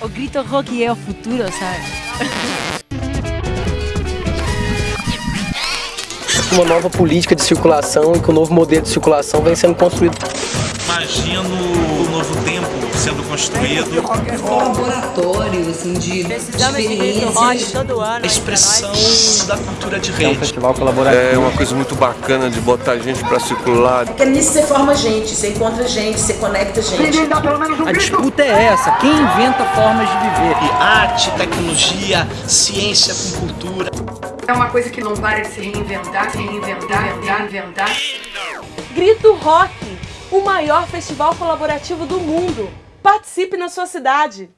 O grito rock é o futuro, sabe? Uma nova política de circulação e que o novo modelo de circulação vem sendo construído. Imagino o novo tempo sendo construído. Laboratório, assim, de Precisamos de todo ano. A expressão da cultura de É um rede. festival colaborativo. É uma coisa muito bacana de botar gente pra circular. Porque nisso você forma gente, você encontra gente, você conecta gente. A disputa é essa, quem inventa formas de viver. E arte, tecnologia, ciência com cultura. É uma coisa que não para de se reinventar, se reinventar, reinventar, inventar. Grito Rock, o maior festival colaborativo do mundo. Participe na sua cidade!